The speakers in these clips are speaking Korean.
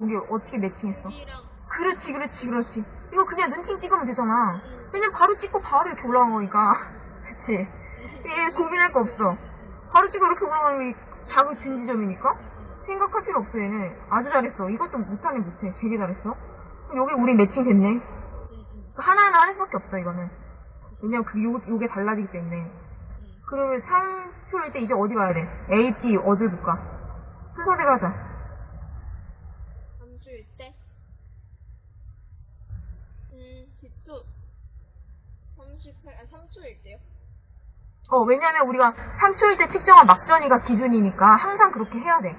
우리 어떻게 매칭했어? 그렇지, 그렇지, 그렇지. 이거 그냥 눈팅 찍으면 되잖아. 음. 왜냐면 바로 찍고 바로 이렇게 올라간 거니까. 그치? 얘 고민할 거 없어. 바로 찍고 이렇게 올라가는 게 자극 진지점이니까? 생각할 필요 없어, 얘는. 아주 잘했어. 이것도 못하긴 못해. 되게 잘했어. 그럼 여기 우리 매칭 됐네. 음, 음, 하나하나 할 수밖에 없어, 이거는. 왜냐면 그, 요, 요게 달라지기 때문에. 음. 그러면 3초일 때 이제 어디 봐야 돼? A, B, 어딜 볼까? 순서대로 하자. 3주일 때? 음, 기초 38, 아, 3초일 때요? 어, 왜냐면 우리가 3초일 때 측정한 막전이가 기준이니까 항상 그렇게 해야 돼.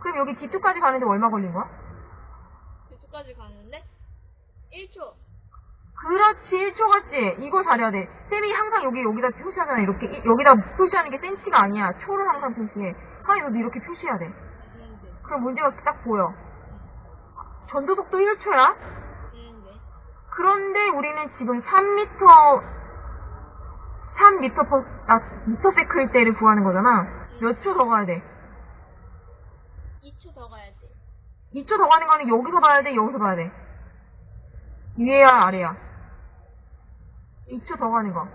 그럼 여기 D2까지 가는데 얼마 걸린 거야? 기초까지 가는데 1초. 그렇지, 1초 같지? 이거 잘해야 돼. 쌤이 항상 여기, 여기다 표시하잖아. 이렇게, 이- 여기다 표시하는 게 센치가 아니야. 초를 항상 표시해. 하이, 너도 이렇게 표시해야 돼. 음, 네. 그럼 문제가 딱 보여. 전도 속도 1초야? 음, 네. 그런데 우리는 지금 3m, 3m per, 아, 미터 sec일 때를 구하는 거잖아. 몇 초 더 가야 돼? 2초 더 가야 돼. 2초 더 가는 거는 여기서 봐야 돼, 여기서 봐야 돼. 위에야, 아래야. 2초 더 가는 거.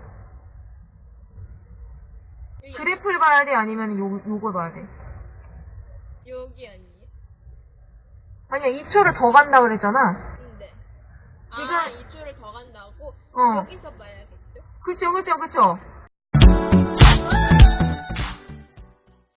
여기, 그래프를 봐야 돼, 아니면 요, 요걸 봐야 돼? 여기 아니에요? 아니야, 2초를 더 간다 그랬잖아. 음, 네. 지금- 아, 2초를 더 간다고? 어. 여기서 봐야겠죠? 그쵸, 그쵸, 그쵸.